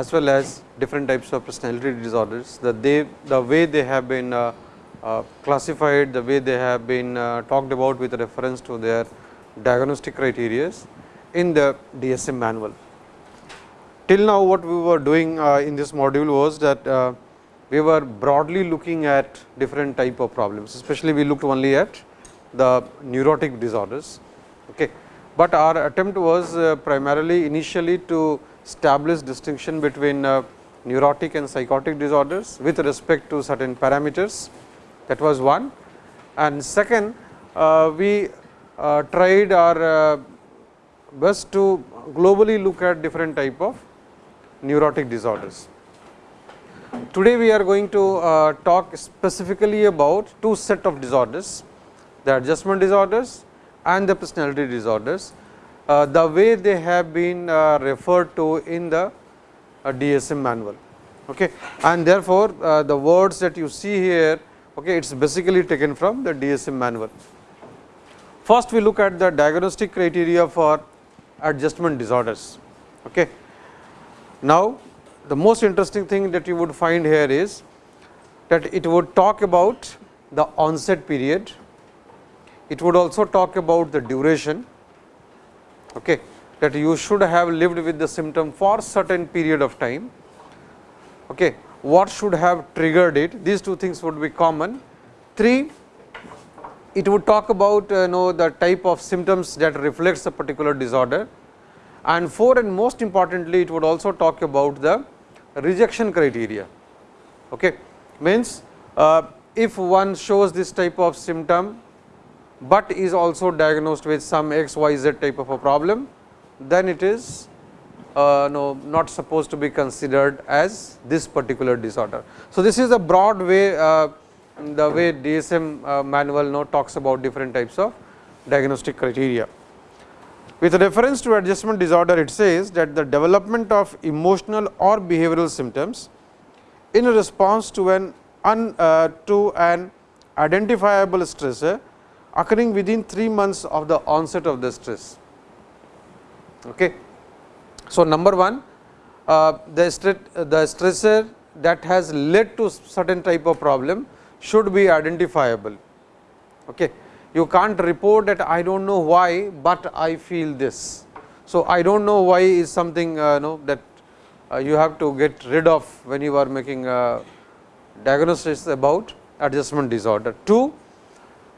as well as different types of personality disorders, the, they, the way they have been uh, uh, classified, the way they have been uh, talked about with reference to their diagnostic criteria in the DSM manual. Till now what we were doing uh, in this module was that uh, we were broadly looking at different type of problems, especially we looked only at the neurotic disorders. Okay. But our attempt was uh, primarily initially to establish distinction between uh, neurotic and psychotic disorders with respect to certain parameters that was one. And second uh, we uh, tried our best to globally look at different type of neurotic disorders. Today we are going to uh, talk specifically about two set of disorders, the adjustment disorders and the personality disorders the way they have been uh, referred to in the uh, DSM manual. Okay. And therefore, the words that you see here okay, it is basically taken from the DSM manual. First, we look at the diagnostic criteria for adjustment disorders. Okay. Now, the most interesting thing that you would find here is that it would talk about the onset period, it would also talk about the duration okay, that you should have lived with the symptom for certain period of time. Okay. What should have triggered it? These two things would be common. 3. It would talk about uh, know the type of symptoms that reflects a particular disorder and 4 and most importantly it would also talk about the rejection criteria. Okay. Means uh, if one shows this type of symptom but is also diagnosed with some x y z type of a problem, then it is uh, no, not supposed to be considered as this particular disorder. So, this is a broad way uh, the way DSM uh, manual no, talks about different types of diagnostic criteria. With reference to adjustment disorder, it says that the development of emotional or behavioral symptoms in response to an un, uh, to an identifiable stressor occurring within 3 months of the onset of the stress. Okay. So, number 1 uh, the, the stressor that has led to certain type of problem should be identifiable. Okay. You can't report that I do not know why, but I feel this. So, I do not know why is something uh, know that uh, you have to get rid of when you are making a diagnosis about adjustment disorder. 2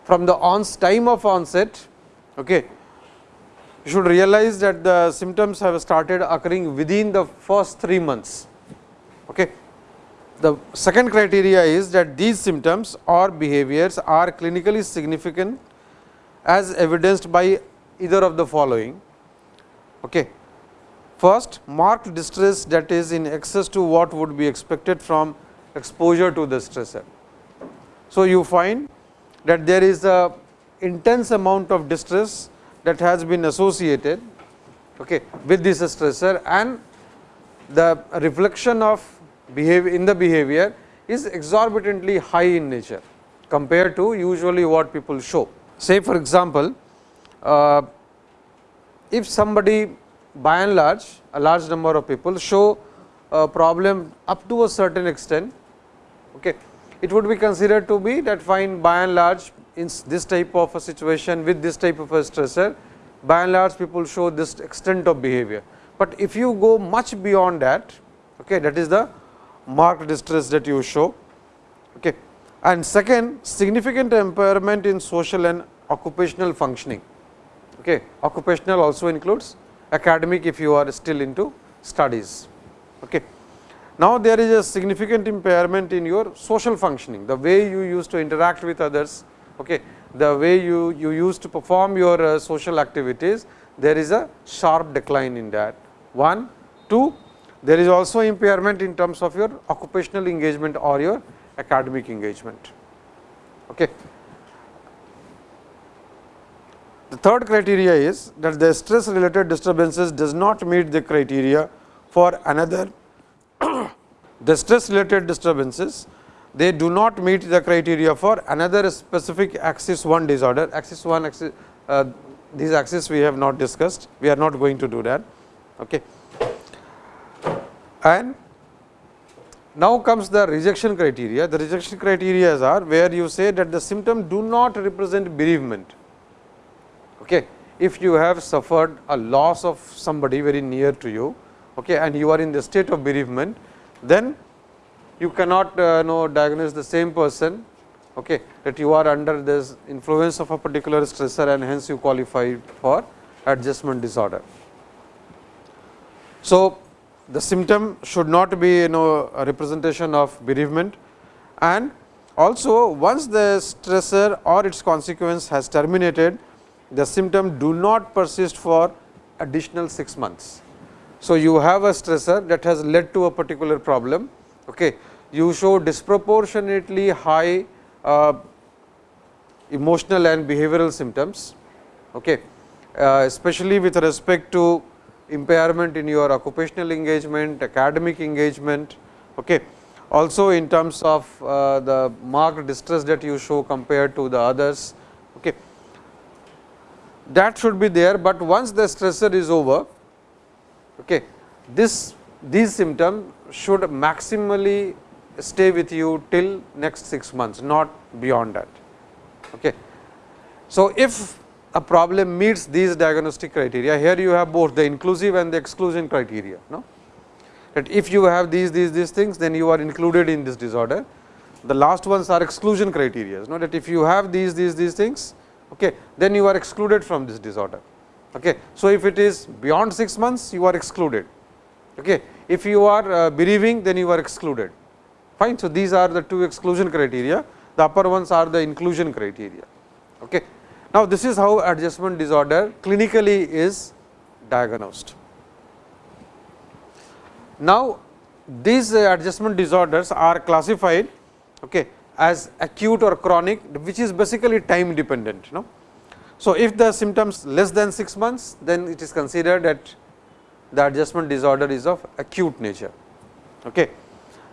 from the ons time of onset, okay, you should realize that the symptoms have started occurring within the first 3 months. Okay. The second criteria is that these symptoms or behaviors are clinically significant as evidenced by either of the following. Okay. First, marked distress that is in excess to what would be expected from exposure to the stressor. So, you find that there is a intense amount of distress that has been associated okay, with this stressor and the reflection of behavior in the behavior is exorbitantly high in nature compared to usually what people show. Say for example, uh, if somebody by and large a large number of people show a problem up to a certain extent okay, it would be considered to be that fine by and large in this type of a situation with this type of a stressor by and large people show this extent of behavior. But if you go much beyond that okay, that is the marked distress that you show. Okay. And second significant impairment in social and occupational functioning. Okay. Occupational also includes academic if you are still into studies. Okay. Now, there is a significant impairment in your social functioning, the way you used to interact with others, okay, the way you, you used to perform your uh, social activities, there is a sharp decline in that. One, two, there is also impairment in terms of your occupational engagement or your academic engagement. Okay. The third criteria is that the stress related disturbances does not meet the criteria for another the stress related disturbances they do not meet the criteria for another specific axis 1 disorder axis 1 axis uh, these axis we have not discussed we are not going to do that okay And now comes the rejection criteria. The rejection criteria are where you say that the symptom do not represent bereavement. Okay. If you have suffered a loss of somebody very near to you okay, and you are in the state of bereavement, then you cannot uh, know diagnose the same person okay, that you are under this influence of a particular stressor and hence you qualify for adjustment disorder. So, the symptom should not be you know a representation of bereavement and also once the stressor or its consequence has terminated the symptom do not persist for additional 6 months. So, you have a stressor that has led to a particular problem okay. you show disproportionately high uh, emotional and behavioral symptoms okay. Uh, especially with respect to impairment in your occupational engagement, academic engagement. Okay. Also in terms of uh, the marked distress that you show compared to the others. Okay. That should be there, but once the stressor is over, okay, this these symptoms should maximally stay with you till next 6 months, not beyond that. Okay. So, if a problem meets these diagnostic criteria. Here you have both the inclusive and the exclusion criteria. No? That if you have these, these, these things, then you are included in this disorder. The last ones are exclusion criteria. No? That if you have these, these, these things, okay, then you are excluded from this disorder. Okay. So, if it is beyond 6 months, you are excluded. Okay. If you are uh, bereaving, then you are excluded. Fine. So, these are the two exclusion criteria. The upper ones are the inclusion criteria. Okay. Now, this is how adjustment disorder clinically is diagnosed. Now, these adjustment disorders are classified okay, as acute or chronic, which is basically time dependent. Know? So, if the symptoms less than 6 months, then it is considered that the adjustment disorder is of acute nature. Okay.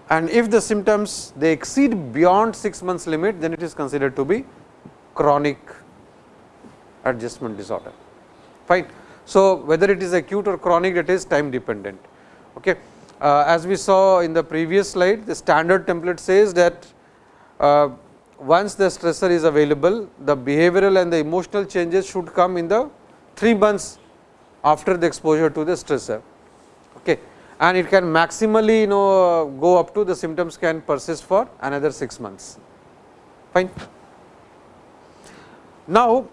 And if the symptoms they exceed beyond 6 months limit, then it is considered to be chronic adjustment disorder. Fine. So, whether it is acute or chronic it is time dependent. Okay. Uh, as we saw in the previous slide, the standard template says that uh, once the stressor is available, the behavioral and the emotional changes should come in the 3 months after the exposure to the stressor. Okay. And it can maximally you know go up to the symptoms can persist for another 6 months. Fine. Now,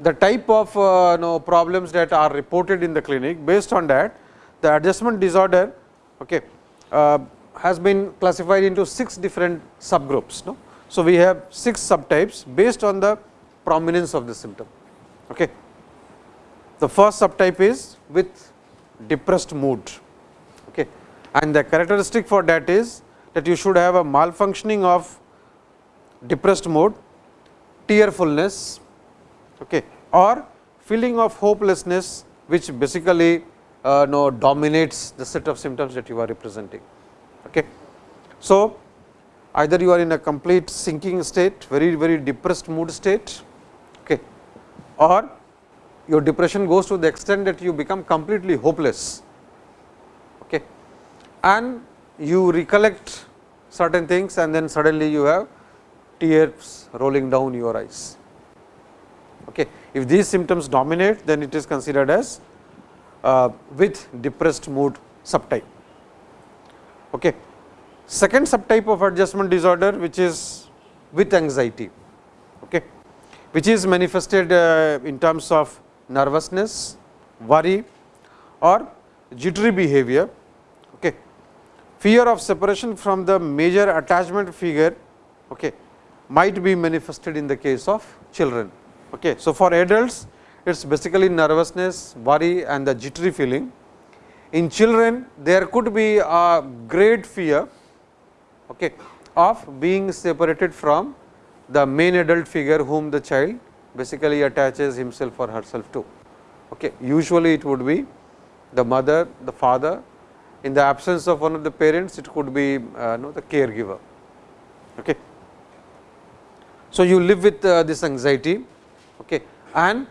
the type of uh, know, problems that are reported in the clinic based on that the adjustment disorder okay, uh, has been classified into 6 different subgroups. No? So, we have 6 subtypes based on the prominence of the symptom. Okay. The first subtype is with depressed mood okay. and the characteristic for that is that you should have a malfunctioning of depressed mood, tearfulness, okay, or feeling of hopelessness which basically uh, know, dominates the set of symptoms that you are representing. Okay. So, either you are in a complete sinking state, very very depressed mood state okay, or your depression goes to the extent that you become completely hopeless okay, and you recollect certain things and then suddenly you have tears rolling down your eyes. Okay. If these symptoms dominate, then it is considered as uh, with depressed mood subtype. Okay. Second subtype of adjustment disorder, which is with anxiety, okay, which is manifested uh, in terms of nervousness, worry or jittery behavior, okay. fear of separation from the major attachment figure okay, might be manifested in the case of children. Okay. So, for adults it is basically nervousness, worry and the jittery feeling. In children there could be a great fear okay, of being separated from the main adult figure whom the child basically attaches himself or herself to. Okay. Usually it would be the mother, the father, in the absence of one of the parents it could be uh, know, the caregiver. Okay. So, you live with uh, this anxiety okay. and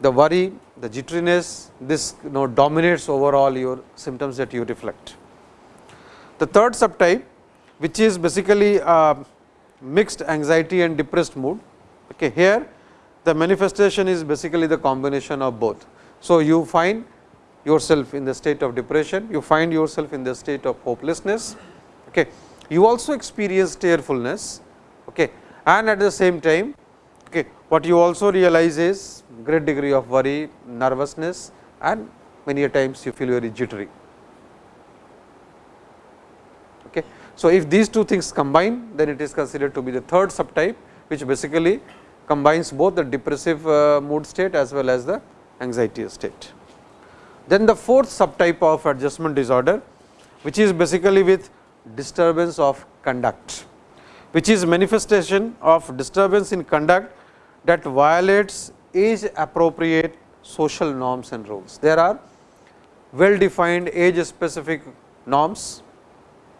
the worry, the jitteriness, this you know dominates overall your symptoms that you reflect. The third subtype, which is basically uh, mixed anxiety and depressed mood. Okay, here the manifestation is basically the combination of both. So, you find yourself in the state of depression, you find yourself in the state of hopelessness. Okay. You also experience tearfulness okay. and at the same time okay, what you also realize is great degree of worry, nervousness and many a times you feel very jittery. Okay. So, if these two things combine then it is considered to be the third subtype which basically combines both the depressive uh, mood state as well as the anxiety state. Then the fourth subtype of adjustment disorder, which is basically with disturbance of conduct, which is manifestation of disturbance in conduct that violates age appropriate social norms and rules. There are well defined age specific norms,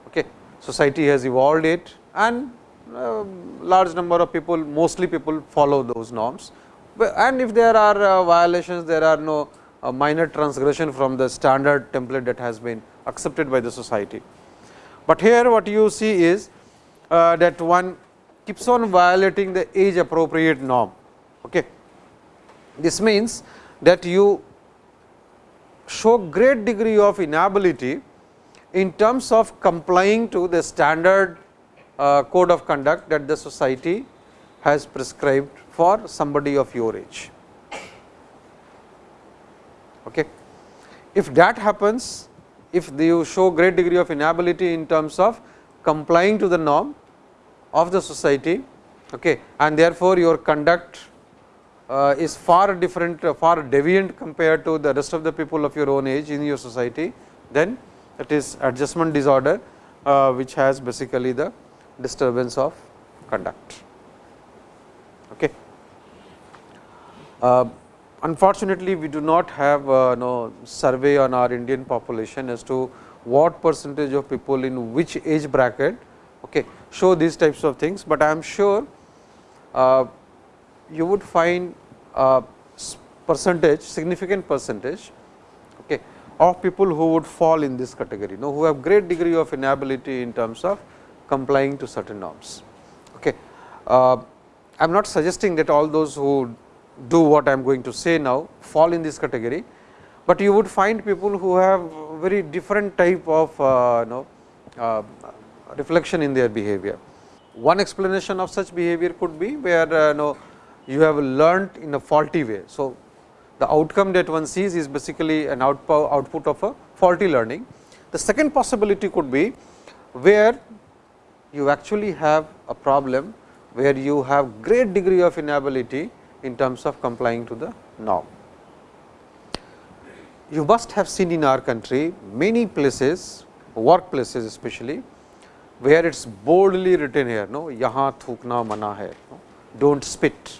okay. society has evolved it and uh, large number of people mostly people follow those norms and if there are uh, violations there are no a minor transgression from the standard template that has been accepted by the society. But here what you see is uh, that one keeps on violating the age appropriate norm. Okay. This means that you show great degree of inability in terms of complying to the standard uh, code of conduct that the society has prescribed for somebody of your age. Okay. If that happens, if you show great degree of inability in terms of complying to the norm of the society okay, and therefore, your conduct uh, is far different uh, far deviant compared to the rest of the people of your own age in your society, then it is adjustment disorder, uh, which has basically the disturbance of conduct. Okay. Uh, unfortunately, we do not have uh, no survey on our Indian population as to what percentage of people in which age bracket okay, show these types of things, but I am sure uh, you would find a percentage significant percentage okay, of people who would fall in this category, you know, who have great degree of inability in terms of complying to certain norms. Okay. Uh, I am not suggesting that all those who do what I am going to say now fall in this category, but you would find people who have very different type of uh, you know, uh, reflection in their behavior. One explanation of such behavior could be where uh, you, know, you have learnt in a faulty way. So, the outcome that one sees is basically an output, of a faulty learning. The second possibility could be where you actually have a problem where you have great degree of inability in terms of complying to the norm. You must have seen in our country many places, workplaces especially, where it is boldly written here, no, yahan thukna mana hai, no, do not spit.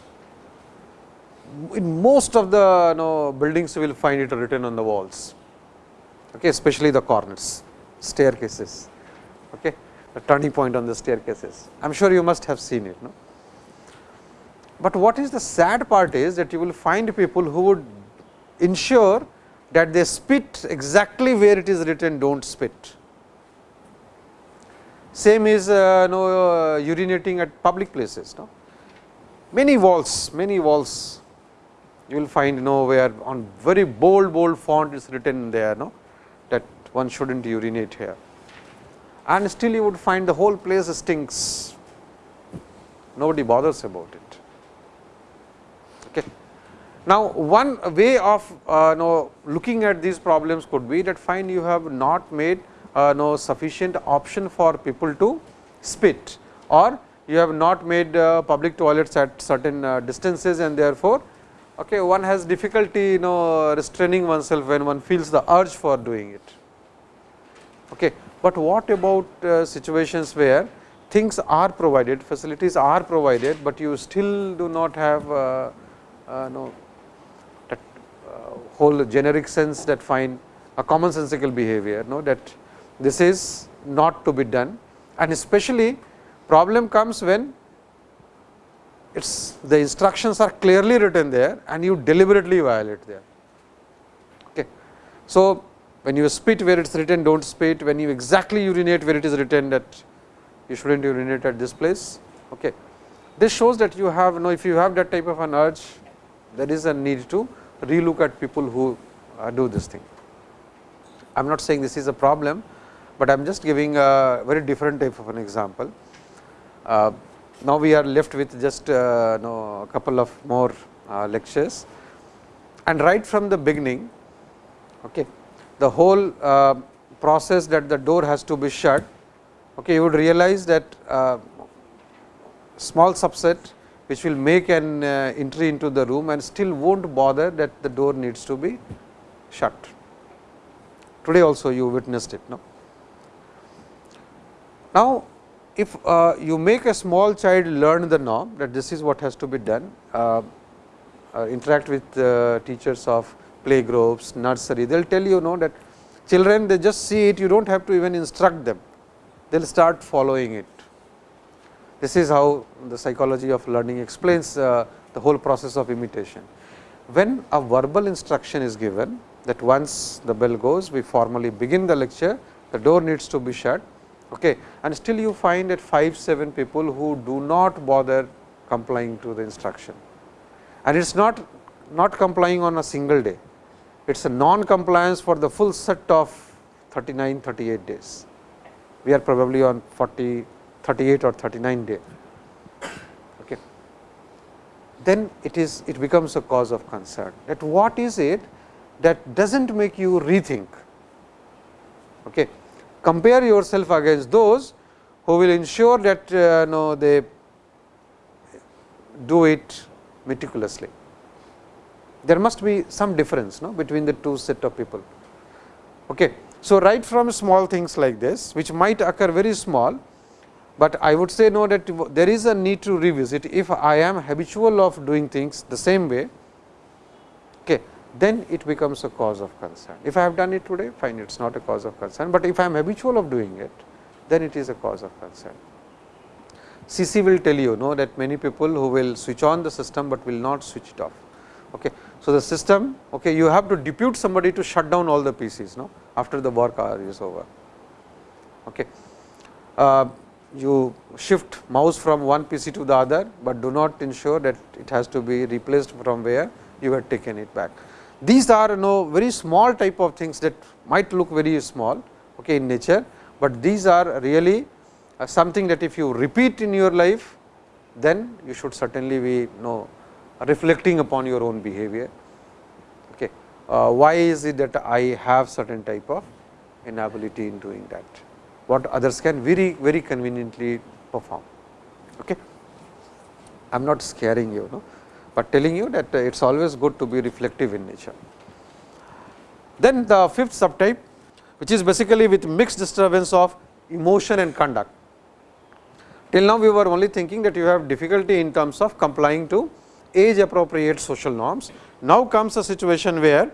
In most of the no, buildings, you will find it written on the walls, okay, especially the corners, staircases, okay, the turning point on the staircases. I am sure you must have seen it. No? But what is the sad part is that you will find people who would ensure that they spit exactly where it is written do not spit. Same is uh, no, uh, urinating at public places. No? Many walls, many walls you will find you know where on very bold bold font is written there no, that one should not urinate here and still you would find the whole place stinks, nobody bothers about it. Okay. Now, one way of uh, know, looking at these problems could be that fine you have not made uh, no sufficient option for people to spit or you have not made uh, public toilets at certain uh, distances and therefore, okay, one has difficulty you know restraining oneself when one feels the urge for doing it. Okay. But what about uh, situations where things are provided, facilities are provided, but you still do not have uh, uh, no whole generic sense that find a commonsensical behavior know that this is not to be done and especially problem comes when it's the instructions are clearly written there and you deliberately violate there. Okay. So, when you spit where it is written do not spit, when you exactly urinate where it is written that you should not urinate at this place. Okay. This shows that you have you know if you have that type of an urge there is a need to relook at people who uh, do this thing. I am not saying this is a problem, but I am just giving a very different type of an example. Uh, now, we are left with just uh, a couple of more uh, lectures and right from the beginning okay, the whole uh, process that the door has to be shut okay, you would realize that uh, small subset which will make an uh, entry into the room and still will not bother that the door needs to be shut. Today also you witnessed it. No? Now, if uh, you make a small child learn the norm that this is what has to be done, uh, uh, interact with teachers of play groups, nursery, they will tell you know that children they just see it, you do not have to even instruct them, they will start following it. This is how the psychology of learning explains uh, the whole process of imitation. When a verbal instruction is given that once the bell goes, we formally begin the lecture, the door needs to be shut okay. and still you find that 5, 7 people who do not bother complying to the instruction. And it is not, not complying on a single day, it is a non-compliance for the full set of 39, 38 days. We are probably on 40, 38 or 39 day. Okay. Then it is it becomes a cause of concern that what is it that does not make you rethink. Okay. Compare yourself against those who will ensure that uh, no, they do it meticulously. There must be some difference no, between the two set of people. Okay. So, right from small things like this which might occur very small, but I would say no that there is a need to revisit if I am habitual of doing things the same way, okay, then it becomes a cause of concern. If I have done it today fine it is not a cause of concern, but if I am habitual of doing it then it is a cause of concern. CC will tell you know that many people who will switch on the system, but will not switch it off. Okay. So, the system okay, you have to depute somebody to shut down all the PCs no, after the work hour is over. Okay. Uh, you shift mouse from one PC to the other, but do not ensure that it has to be replaced from where you had taken it back. These are you know very small type of things that might look very small okay, in nature, but these are really uh, something that if you repeat in your life, then you should certainly be you know reflecting upon your own behavior. Okay. Uh, why is it that I have certain type of inability in doing that? what others can very very conveniently perform. Okay. I am not scaring you, no, but telling you that it is always good to be reflective in nature. Then the fifth subtype which is basically with mixed disturbance of emotion and conduct. Till now we were only thinking that you have difficulty in terms of complying to age appropriate social norms. Now comes a situation where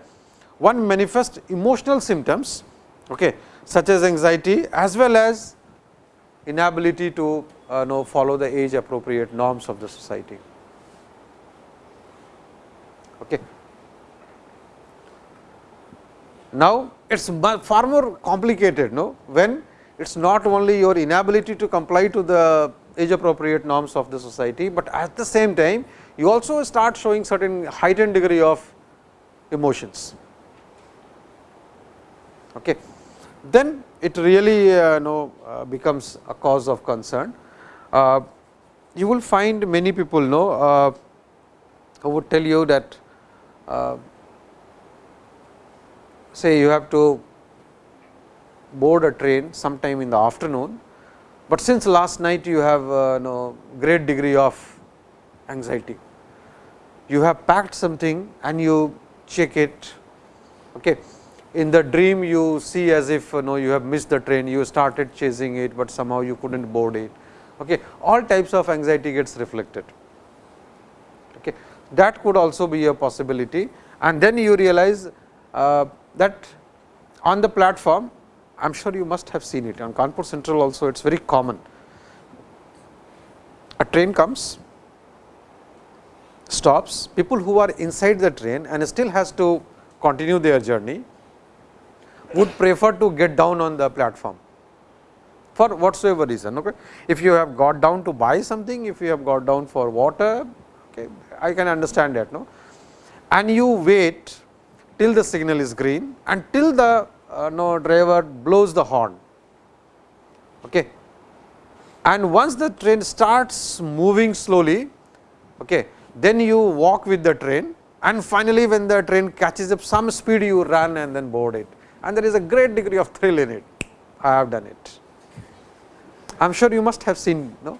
one manifests emotional symptoms okay, such as anxiety as well as inability to uh, know follow the age appropriate norms of the society. Okay. Now, it is far more complicated no? when it is not only your inability to comply to the age appropriate norms of the society, but at the same time you also start showing certain heightened degree of emotions. Okay then it really uh, know, uh, becomes a cause of concern. Uh, you will find many people know uh, who would tell you that say you have to board a train sometime in the afternoon, but since last night you have uh, know, great degree of anxiety. You have packed something and you check it. Okay in the dream you see as if you know you have missed the train, you started chasing it, but somehow you could not board it. Okay. All types of anxiety gets reflected. That could also be a possibility and then you realize uh, that on the platform I am sure you must have seen it on Kanpur Central also it is very common. A train comes, stops, people who are inside the train and still has to continue their journey would prefer to get down on the platform for whatsoever reason. Okay. If you have got down to buy something, if you have got down for water, okay, I can understand that. No? And you wait till the signal is green and till the uh, no, driver blows the horn. Okay. And once the train starts moving slowly, okay, then you walk with the train and finally, when the train catches up some speed you run and then board it and there is a great degree of thrill in it. I have done it. I am sure you must have seen no?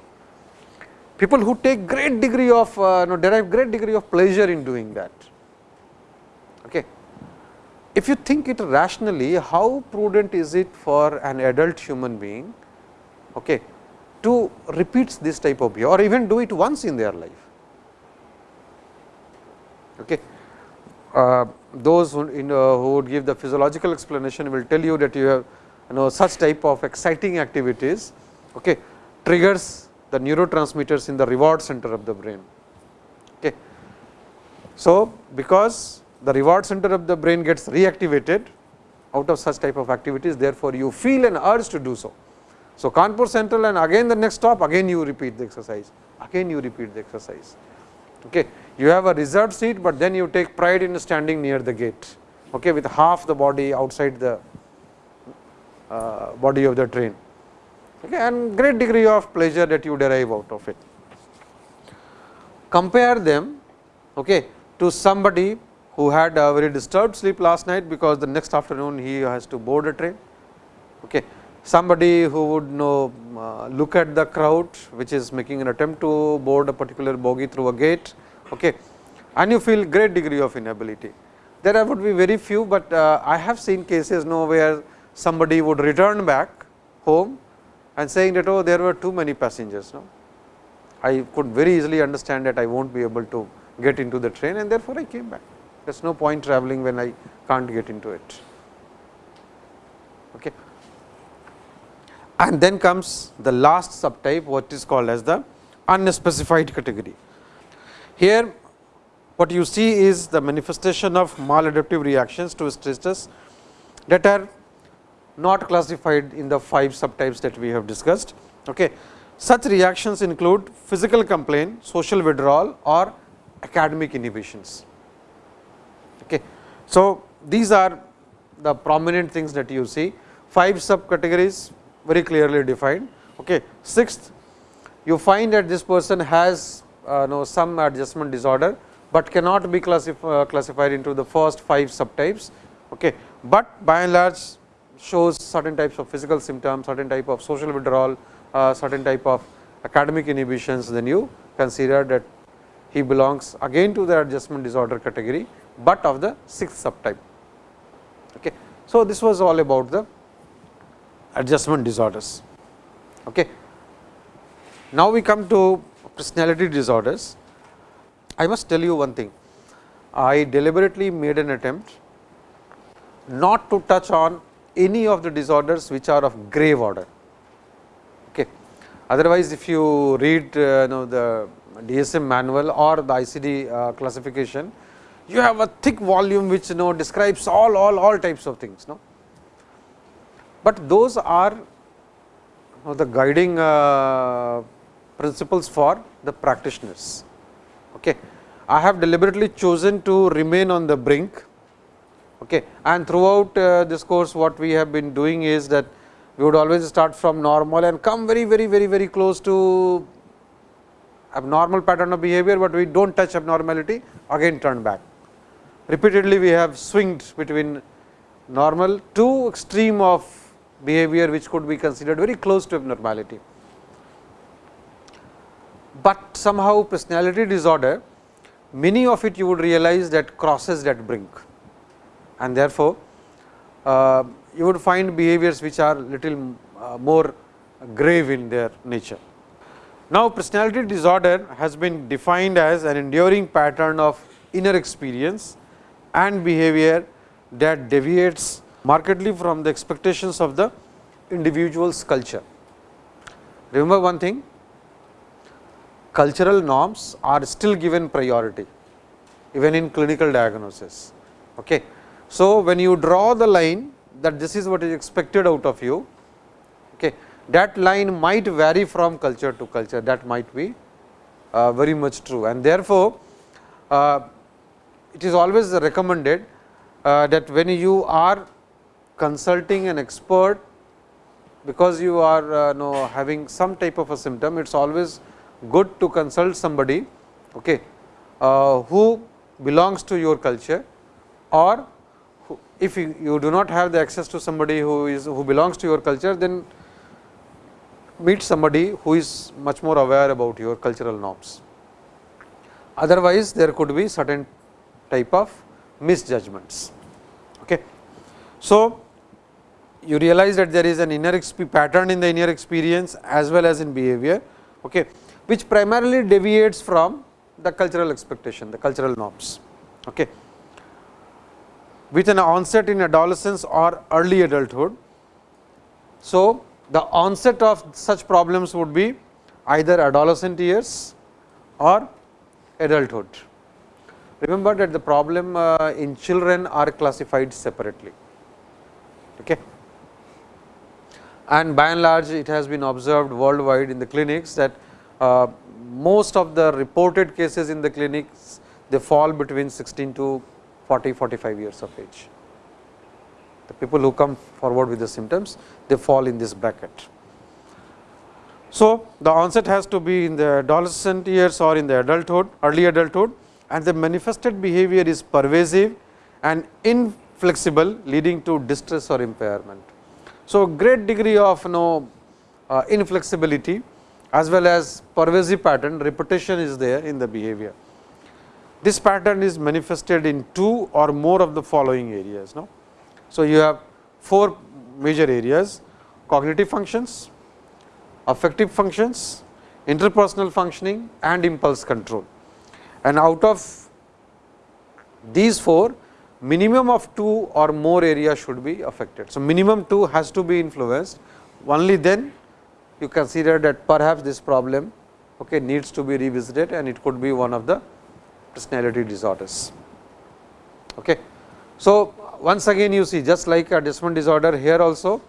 People who take great degree of uh, no, derive great degree of pleasure in doing that. Okay. If you think it rationally, how prudent is it for an adult human being okay, to repeat this type of behavior or even do it once in their life. Okay. Uh, those who, in, who would give the physiological explanation will tell you that you have you know such type of exciting activities okay, triggers the neurotransmitters in the reward center of the brain. Okay. So, because the reward center of the brain gets reactivated out of such type of activities, therefore, you feel an urge to do so. So, Kanpur Central and again the next stop again you repeat the exercise, again you repeat the exercise. Okay. You have a reserved seat, but then you take pride in standing near the gate okay, with half the body outside the uh, body of the train okay, and great degree of pleasure that you derive out of it. Compare them okay, to somebody who had a very disturbed sleep last night, because the next afternoon he has to board a train. Okay. Somebody who would know uh, look at the crowd which is making an attempt to board a particular bogie through a gate okay, and you feel great degree of inability. There would be very few, but uh, I have seen cases know where somebody would return back home and saying that oh there were too many passengers. No? I could very easily understand that I will not be able to get into the train and therefore, I came back. There is no point traveling when I can't get into it. Okay. And then comes the last subtype what is called as the unspecified category. Here what you see is the manifestation of maladaptive reactions to stress that are not classified in the five subtypes that we have discussed. Okay. Such reactions include physical complaint, social withdrawal or academic inhibitions. Okay. So, these are the prominent things that you see, five subcategories very clearly defined. Okay. Sixth, you find that this person has uh, know some adjustment disorder, but cannot be classif uh, classified into the first five subtypes, okay. but by and large shows certain types of physical symptoms, certain type of social withdrawal, uh, certain type of academic inhibitions, then you consider that he belongs again to the adjustment disorder category, but of the sixth subtype. Okay. So, this was all about the adjustment disorders. Okay. Now, we come to personality disorders. I must tell you one thing, I deliberately made an attempt not to touch on any of the disorders which are of grave order. Okay. Otherwise, if you read uh, know the DSM manual or the ICD uh, classification, you have a thick volume which you know describes all all all types of things. No? But those are you know, the guiding uh, principles for the practitioners. Okay. I have deliberately chosen to remain on the brink okay. and throughout uh, this course what we have been doing is that we would always start from normal and come very very very very close to abnormal pattern of behavior, but we do not touch abnormality again turn back. Repeatedly we have swinged between normal to extreme of behavior which could be considered very close to abnormality but somehow personality disorder many of it you would realize that crosses that brink and therefore, uh, you would find behaviors which are little uh, more grave in their nature. Now, personality disorder has been defined as an enduring pattern of inner experience and behavior that deviates markedly from the expectations of the individual's culture. Remember one thing cultural norms are still given priority even in clinical diagnosis. Okay. So, when you draw the line that this is what is expected out of you, okay, that line might vary from culture to culture. That might be uh, very much true. And therefore, uh, it is always recommended uh, that when you are consulting an expert because you are uh, know, having some type of a symptom, it is always good to consult somebody okay, uh, who belongs to your culture or if you, you, do not have the access to somebody who is who belongs to your culture, then meet somebody who is much more aware about your cultural norms. Otherwise, there could be certain type of misjudgments. Okay. So, you realize that there is an inner pattern in the inner experience as well as in behavior, okay, which primarily deviates from the cultural expectation, the cultural norms. Okay. With an onset in adolescence or early adulthood. So, the onset of such problems would be either adolescent years or adulthood. Remember that the problem uh, in children are classified separately. Okay and by and large it has been observed worldwide in the clinics that uh, most of the reported cases in the clinics they fall between 16 to 40 45 years of age. The people who come forward with the symptoms they fall in this bracket. So, the onset has to be in the adolescent years or in the adulthood early adulthood and the manifested behavior is pervasive and inflexible leading to distress or impairment. So, great degree of you know, uh, inflexibility as well as pervasive pattern repetition is there in the behavior. This pattern is manifested in two or more of the following areas. No? So, you have four major areas cognitive functions, affective functions, interpersonal functioning and impulse control. And out of these four minimum of 2 or more areas should be affected. So, minimum 2 has to be influenced only then you consider that perhaps this problem okay, needs to be revisited and it could be one of the personality disorders. Okay. So, once again you see just like a adjustment disorder here also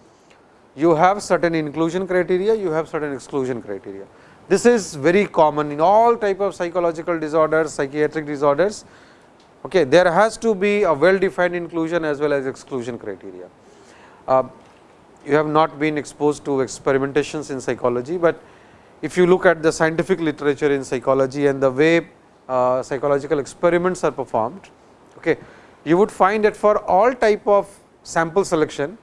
you have certain inclusion criteria, you have certain exclusion criteria. This is very common in all type of psychological disorders, psychiatric disorders Okay, there has to be a well defined inclusion as well as exclusion criteria. Uh, you have not been exposed to experimentations in psychology, but if you look at the scientific literature in psychology and the way uh, psychological experiments are performed, okay, you would find that for all type of sample selection,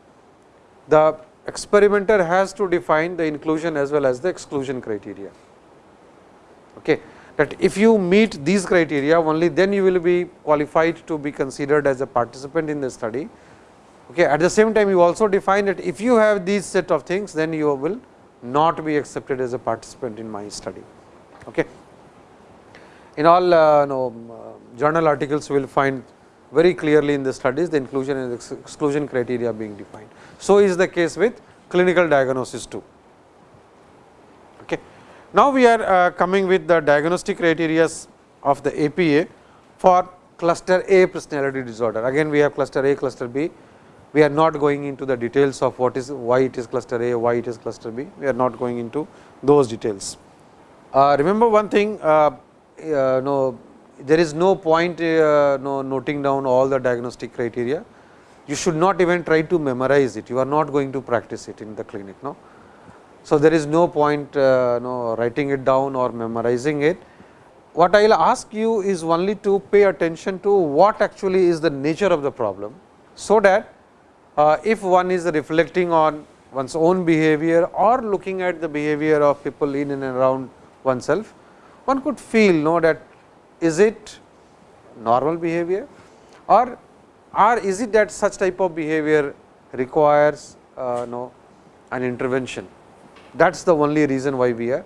the experimenter has to define the inclusion as well as the exclusion criteria. Okay that if you meet these criteria only then you will be qualified to be considered as a participant in the study. Okay. At the same time you also define that if you have these set of things then you will not be accepted as a participant in my study. Okay. In all uh, no, uh, journal articles you will find very clearly in the studies the inclusion and exclusion criteria being defined. So, is the case with clinical diagnosis too. Okay. Now, we are uh, coming with the diagnostic criteria of the APA for cluster A personality disorder. Again we have cluster A, cluster B. We are not going into the details of what is why it is cluster A, why it is cluster B. We are not going into those details. Uh, remember one thing, uh, uh no, there is no point uh, no noting down all the diagnostic criteria. You should not even try to memorize it. You are not going to practice it in the clinic. No so, there is no point uh, no, writing it down or memorizing it. What I will ask you is only to pay attention to what actually is the nature of the problem. So, that uh, if one is reflecting on one's own behavior or looking at the behavior of people in and around oneself, one could feel know that is it normal behavior or or is it that such type of behavior requires uh, know, an intervention that is the only reason why we are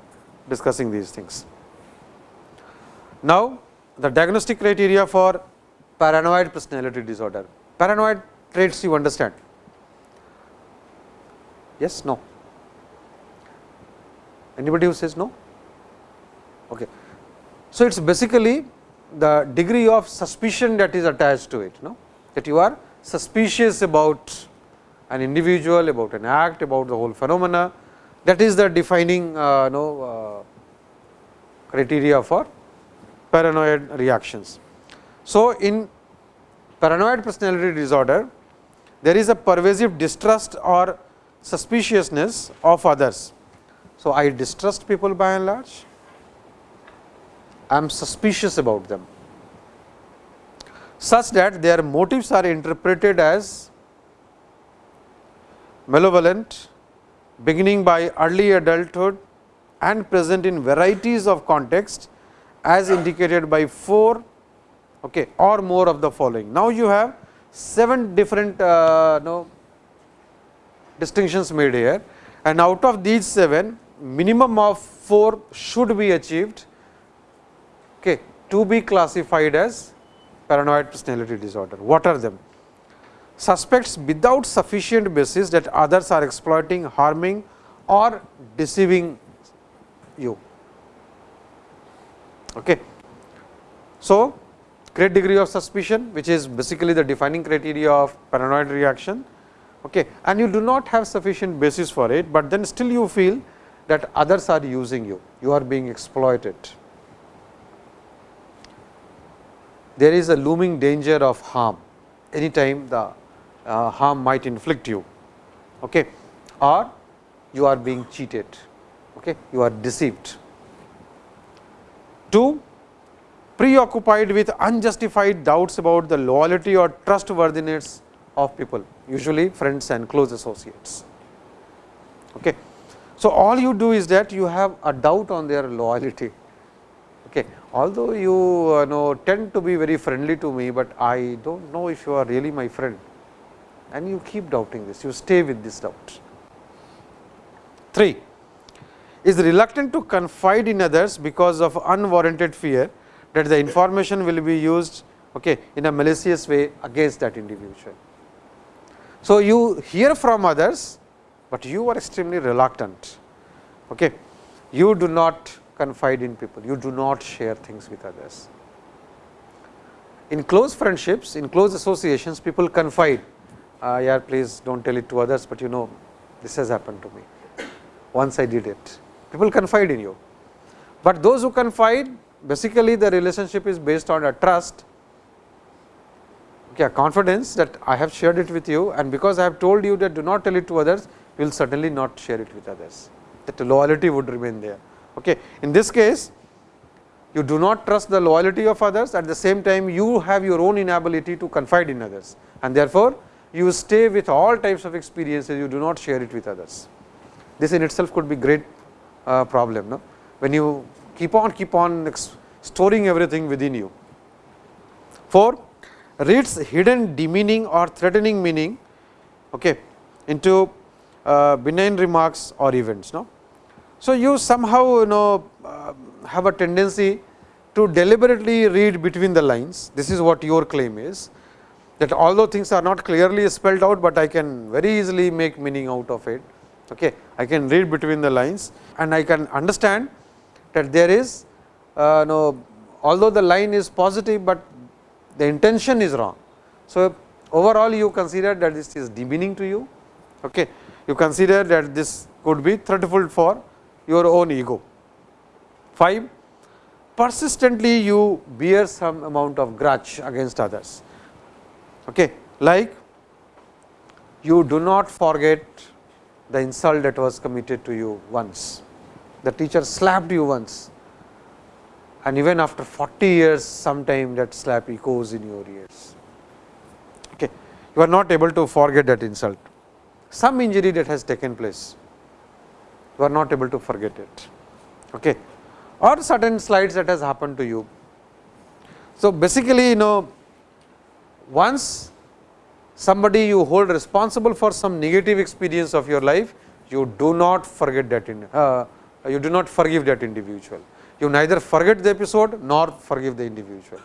discussing these things. Now, the diagnostic criteria for paranoid personality disorder. Paranoid traits you understand? Yes, no? Anybody who says no? Okay. So, it is basically the degree of suspicion that is attached to it, no? that you are suspicious about an individual, about an act, about the whole phenomena. That is the defining uh, know, uh, criteria for paranoid reactions. So, in paranoid personality disorder, there is a pervasive distrust or suspiciousness of others. So, I distrust people by and large, I am suspicious about them. Such that their motives are interpreted as malevolent beginning by early adulthood and present in varieties of context as indicated by 4 okay, or more of the following. Now, you have 7 different uh, no, distinctions made here. And out of these 7 minimum of 4 should be achieved okay, to be classified as paranoid personality disorder. What are them? Suspects without sufficient basis that others are exploiting, harming or deceiving you. Okay. So, great degree of suspicion which is basically the defining criteria of paranoid reaction okay. and you do not have sufficient basis for it, but then still you feel that others are using you, you are being exploited. There is a looming danger of harm anytime the uh, harm might inflict you okay, or you are being cheated, okay, you are deceived. 2. Preoccupied with unjustified doubts about the loyalty or trustworthiness of people, usually friends and close associates. Okay. So, all you do is that you have a doubt on their loyalty. Okay although you uh, know tend to be very friendly to me, but I do not know if you are really my friend and you keep doubting this, you stay with this doubt. 3 is reluctant to confide in others because of unwarranted fear that the information will be used okay, in a malicious way against that individual. So, you hear from others, but you are extremely reluctant. Okay. You do not confide in people, you do not share things with others. In close friendships, in close associations, people confide, uh, yeah, please do not tell it to others, but you know this has happened to me. Once I did it, people confide in you. But those who confide, basically the relationship is based on a trust, okay, confidence that I have shared it with you and because I have told you that do not tell it to others, you will certainly not share it with others, that loyalty would remain there. Okay. In this case, you do not trust the loyalty of others, at the same time you have your own inability to confide in others and therefore, you stay with all types of experiences, you do not share it with others. This in itself could be great uh, problem, no? when you keep on keep on storing everything within you. 4. Reads hidden demeaning or threatening meaning okay, into uh, benign remarks or events. No? So, you somehow you know uh, have a tendency to deliberately read between the lines. This is what your claim is that although things are not clearly spelled out, but I can very easily make meaning out of it. Okay. I can read between the lines and I can understand that there is uh, no, although the line is positive, but the intention is wrong. So, overall you consider that this is demeaning to you. Okay. You consider that this could be threatful for your own ego. 5. Persistently you bear some amount of grudge against others, okay. like you do not forget the insult that was committed to you once. The teacher slapped you once and even after 40 years sometime that slap echoes in your ears. Okay. You are not able to forget that insult, some injury that has taken place you are not able to forget it okay. or certain slides that has happened to you. So, basically you know once somebody you hold responsible for some negative experience of your life, you do not forget that in, uh, you do not forgive that individual. You neither forget the episode nor forgive the individual.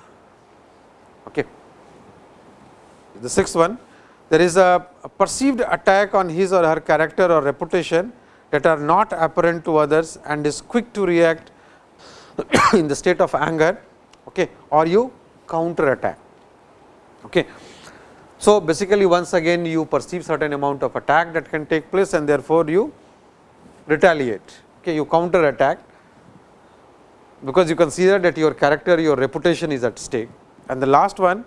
Okay. The sixth one, there is a, a perceived attack on his or her character or reputation that are not apparent to others and is quick to react in the state of anger okay, or you counter attack. Okay. So, basically once again you perceive certain amount of attack that can take place and therefore, you retaliate, okay, you counter attack because you consider that your character, your reputation is at stake. And the last one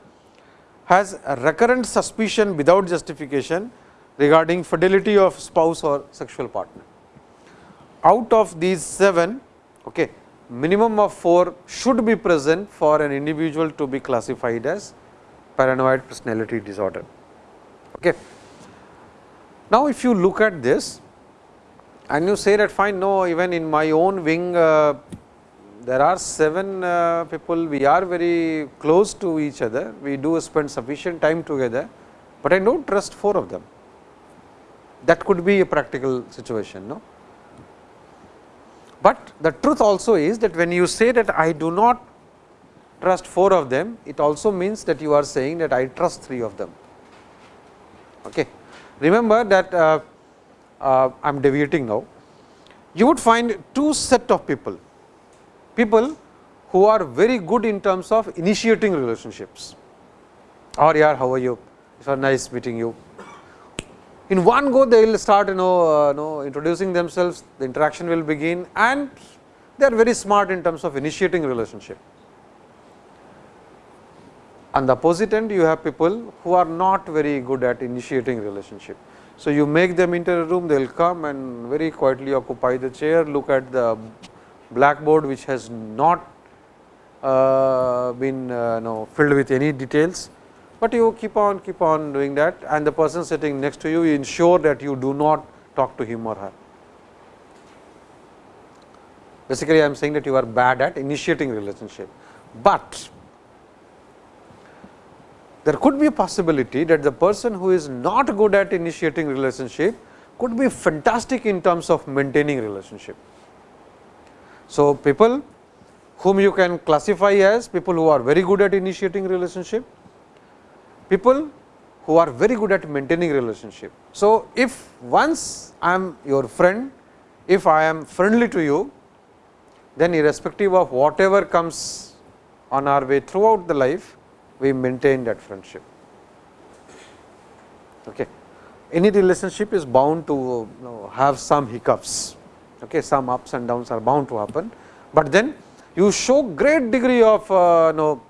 has a recurrent suspicion without justification regarding fidelity of spouse or sexual partner. Out of these 7, okay, minimum of 4 should be present for an individual to be classified as paranoid personality disorder. Okay. Now, if you look at this and you say that fine no even in my own wing uh, there are 7 uh, people we are very close to each other we do spend sufficient time together, but I do not trust 4 of them that could be a practical situation. No? But the truth also is that when you say that I do not trust 4 of them, it also means that you are saying that I trust 3 of them. Okay. Remember that uh, uh, I am deviating now. You would find two set of people, people who are very good in terms of initiating relationships or yeah, how are you, it's a nice meeting you, in one go they will start you know, uh, know introducing themselves, the interaction will begin and they are very smart in terms of initiating relationship. On the opposite end you have people who are not very good at initiating relationship. So, you make them enter a room they will come and very quietly occupy the chair look at the blackboard which has not uh, been uh, know, filled with any details but you keep on keep on doing that and the person sitting next to you, you ensure that you do not talk to him or her. Basically, I am saying that you are bad at initiating relationship, but there could be a possibility that the person who is not good at initiating relationship could be fantastic in terms of maintaining relationship. So, people whom you can classify as people who are very good at initiating relationship people who are very good at maintaining relationship. So, if once I am your friend, if I am friendly to you, then irrespective of whatever comes on our way throughout the life, we maintain that friendship. Okay. Any relationship is bound to you know, have some hiccups, okay. some ups and downs are bound to happen, but then you show great degree of uh, know,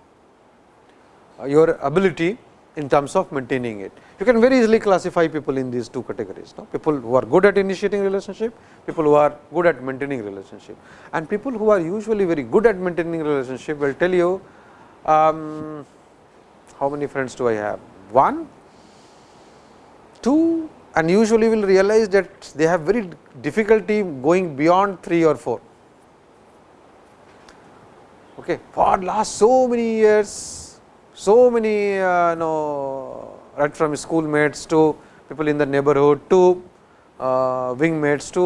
your ability in terms of maintaining it. You can very easily classify people in these two categories, no? people who are good at initiating relationship, people who are good at maintaining relationship. And people who are usually very good at maintaining relationship will tell you um, how many friends do I have? One, two and usually will realize that they have very difficulty going beyond 3 or 4. Okay. For last so many years so many uh, know right from schoolmates to people in the neighborhood to uh, wingmates to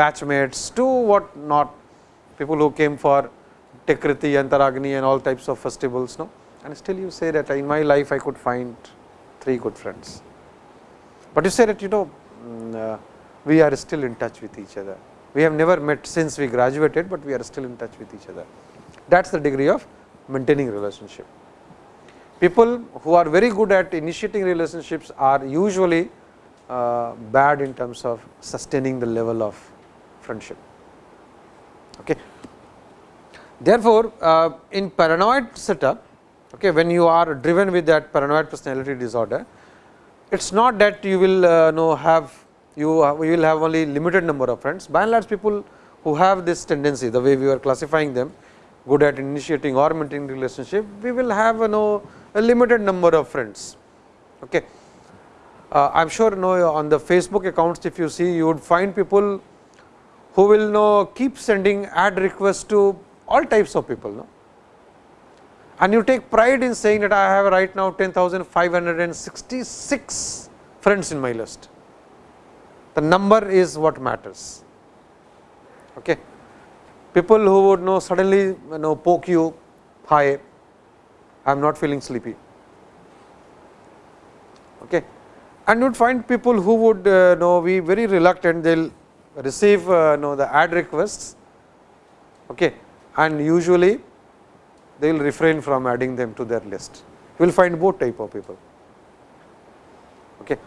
batchmates to what not people who came for Techkriti and Taragini and all types of festivals no and still you say that in my life I could find three good friends. But you say that you know mm, uh, we are still in touch with each other. We have never met since we graduated, but we are still in touch with each other. That is the degree of maintaining relationship people who are very good at initiating relationships are usually uh, bad in terms of sustaining the level of friendship. Okay. Therefore, uh, in paranoid setup, okay, when you are driven with that paranoid personality disorder, it is not that you will uh, know have you, uh, will have only limited number of friends. By and large, people who have this tendency, the way we are classifying them, good at initiating or maintaining relationship, we will have you know a limited number of friends. Okay. Uh, I am sure know on the Facebook accounts if you see you would find people who will know keep sending add requests to all types of people. No? And you take pride in saying that I have right now 10,566 friends in my list. The number is what matters. Okay. People who would know suddenly you know poke you, hi, I am not feeling sleepy. Okay. And you would find people who would uh, know be very reluctant, they will receive uh, know the add requests okay. and usually they will refrain from adding them to their list. You will find both type of people. Okay.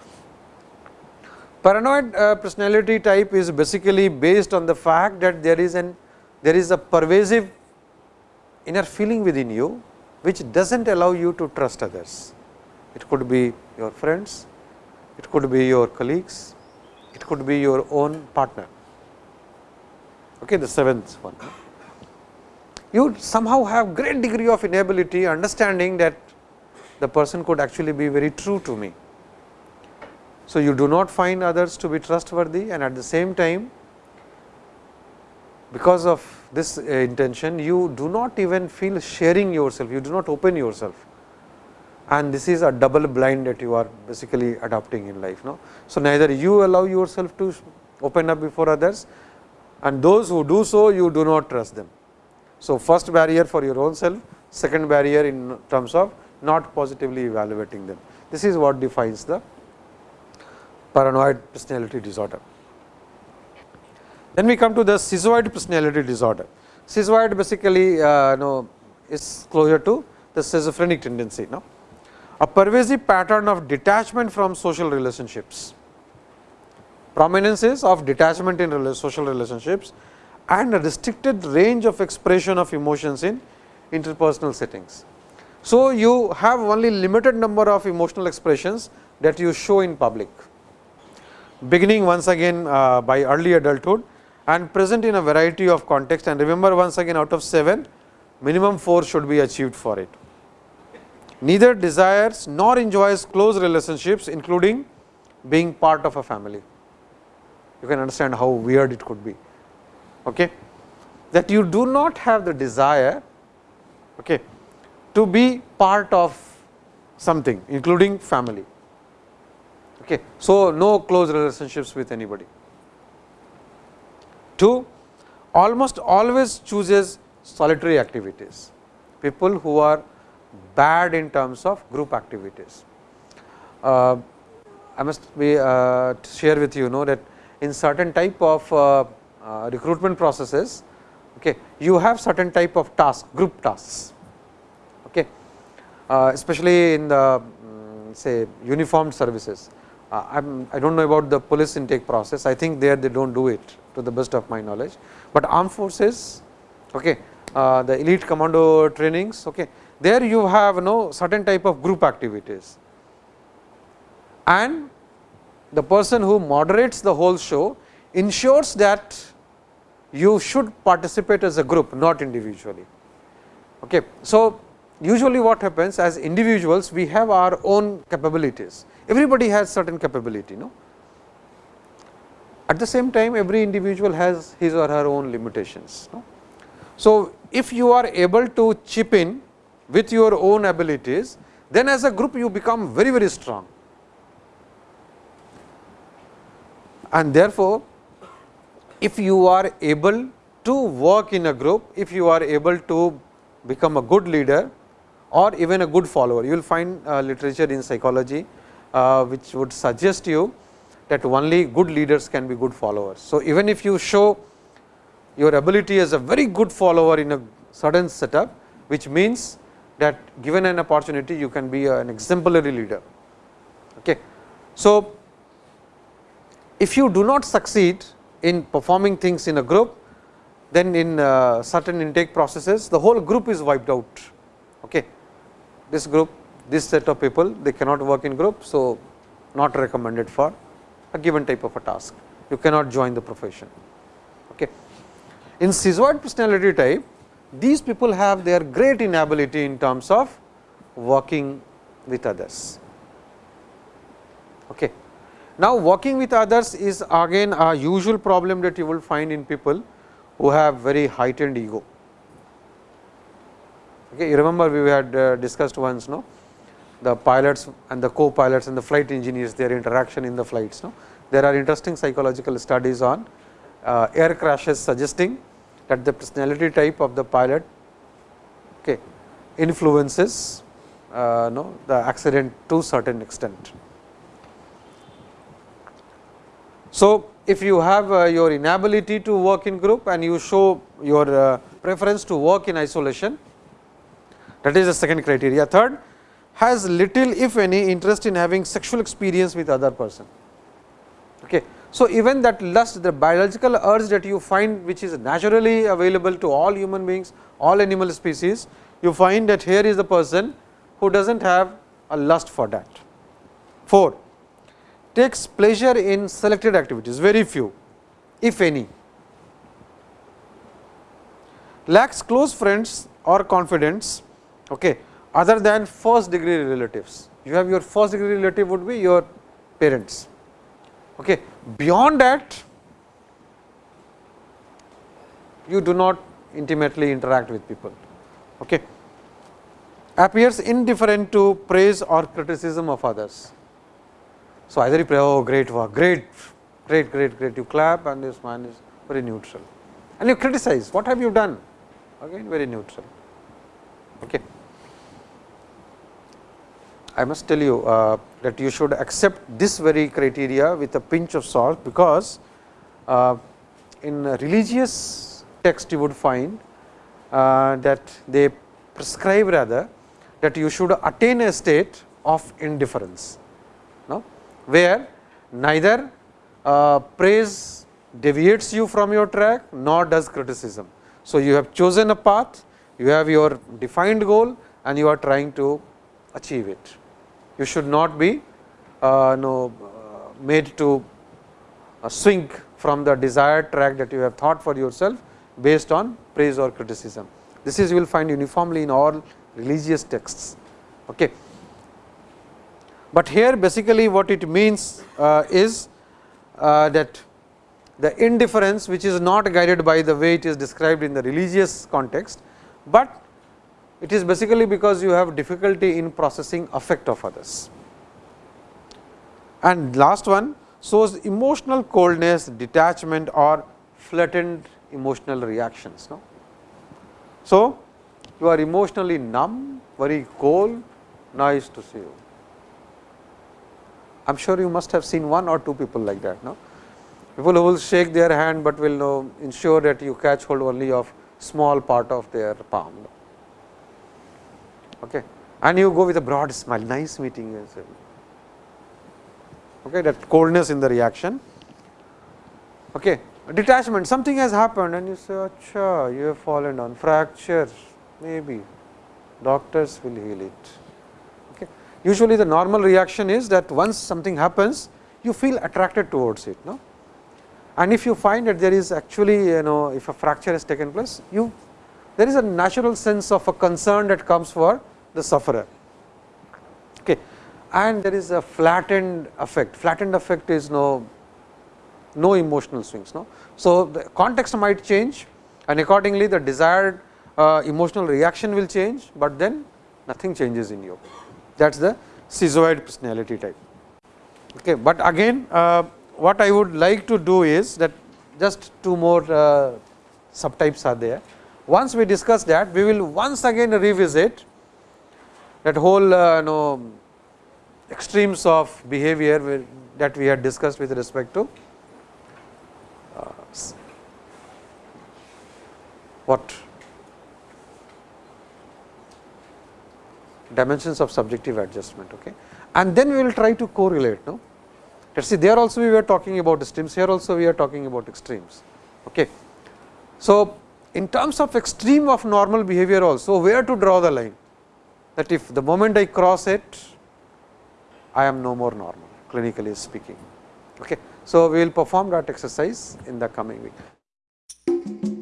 Paranoid uh, personality type is basically based on the fact that there is an there is a pervasive inner feeling within you, which does not allow you to trust others. It could be your friends, it could be your colleagues, it could be your own partner. Okay, the seventh one. You somehow have great degree of inability understanding that the person could actually be very true to me. So, you do not find others to be trustworthy and at the same time because of this uh, intention you do not even feel sharing yourself, you do not open yourself and this is a double bind that you are basically adopting in life. No? So, neither you allow yourself to open up before others and those who do so you do not trust them. So, first barrier for your own self, second barrier in terms of not positively evaluating them. This is what defines the paranoid personality disorder. Then we come to the schizoid personality disorder. Schizoid basically uh, know, is closer to the schizophrenic tendency. No? A pervasive pattern of detachment from social relationships. Prominence is of detachment in social relationships and a restricted range of expression of emotions in interpersonal settings. So, you have only limited number of emotional expressions that you show in public, beginning once again uh, by early adulthood and present in a variety of context and remember once again out of 7 minimum 4 should be achieved for it. Neither desires nor enjoys close relationships including being part of a family. You can understand how weird it could be. Okay? That you do not have the desire okay, to be part of something including family. Okay. So, no close relationships with anybody. 2. Almost always chooses solitary activities, people who are bad in terms of group activities. Uh, I must be uh, share with you know that in certain type of uh, uh recruitment processes, okay, you have certain type of task group tasks okay, uh, especially in the um, say uniformed services. Uh, I am I do not know about the police intake process, I think there they do not do it to the best of my knowledge, but armed forces, okay, uh, the elite commando trainings, okay, there you have no certain type of group activities and the person who moderates the whole show ensures that you should participate as a group not individually. Okay. So, usually what happens as individuals we have our own capabilities everybody has certain capability no at the same time every individual has his or her own limitations no? so if you are able to chip in with your own abilities then as a group you become very very strong and therefore if you are able to work in a group if you are able to become a good leader or even a good follower. You will find uh, literature in psychology, which would suggest you that only good leaders can be good followers. So, even if you show your ability as a very good follower in a certain setup, which means that given an opportunity you can be an exemplary leader. Okay. So, if you do not succeed in performing things in a group, then in uh, certain intake processes the whole group is wiped out. Okay this group this set of people they cannot work in group. So, not recommended for a given type of a task you cannot join the profession. Okay. In schizoid personality type these people have their great inability in terms of working with others. Okay. Now, working with others is again a usual problem that you will find in people who have very heightened ego. Okay, you remember we had uh, discussed once no the pilots and the co-pilots and the flight engineers their interaction in the flights. No? There are interesting psychological studies on uh, air crashes suggesting that the personality type of the pilot okay, influences uh, no, the accident to certain extent. So, if you have uh, your inability to work in group and you show your uh, preference to work in isolation, that is the second criteria. Third, has little if any interest in having sexual experience with other person. Okay. So, even that lust the biological urge that you find which is naturally available to all human beings, all animal species, you find that here is the person who does not have a lust for that. 4. Takes pleasure in selected activities, very few, if any. Lacks close friends or confidence. okay, other than first degree relatives. You have your first degree relative would be your parents. Okay. Beyond that, you do not intimately interact with people. Okay. Appears indifferent to praise or criticism of others. So, either you pray, oh great work, great, great, great, great, you clap and this man is very neutral and you criticize, what have you done? Again very neutral. Okay. I must tell you uh, that you should accept this very criteria with a pinch of salt, because uh, in religious text you would find uh, that they prescribe rather that you should attain a state of indifference, no? where neither uh, praise deviates you from your track nor does criticism. So, you have chosen a path, you have your defined goal and you are trying to achieve it you should not be uh, no, uh, made to uh, swing from the desired track that you have thought for yourself based on praise or criticism. This is you will find uniformly in all religious texts. Okay. But here basically what it means uh, is uh, that the indifference which is not guided by the way it is described in the religious context, but it is basically because you have difficulty in processing affect of others. And last one shows emotional coldness, detachment or flattened emotional reactions. No? So, you are emotionally numb, very cold, nice to see you. I am sure you must have seen one or two people like that. No? People who will shake their hand, but will know, ensure that you catch hold only of small part of their palm. No? Okay. and you go with a broad smile, nice meeting you. Okay, that coldness in the reaction. Okay. Detachment, something has happened and you say, Acha, you have fallen down, fracture, maybe, doctors will heal it. Okay. Usually the normal reaction is that once something happens, you feel attracted towards it. No? And if you find that there is actually, you know, if a fracture has taken place, you there is a natural sense of a concern that comes for the sufferer. Okay. And there is a flattened affect, flattened affect is no, no emotional swings. No? So, the context might change and accordingly the desired uh, emotional reaction will change, but then nothing changes in you. That is the schizoid personality type. Okay. But again uh, what I would like to do is that just two more uh, subtypes are there. Once we discuss that, we will once again revisit that whole uh, know, extremes of behavior that we had discussed with respect to uh, what dimensions of subjective adjustment. Okay. And then we will try to correlate. No? Let us see there also we were talking about extremes, here also we are talking about extremes. Okay. So, in terms of extreme of normal behavior also, where to draw the line? that if the moment I cross it, I am no more normal clinically speaking. Okay. So, we will perform that exercise in the coming week.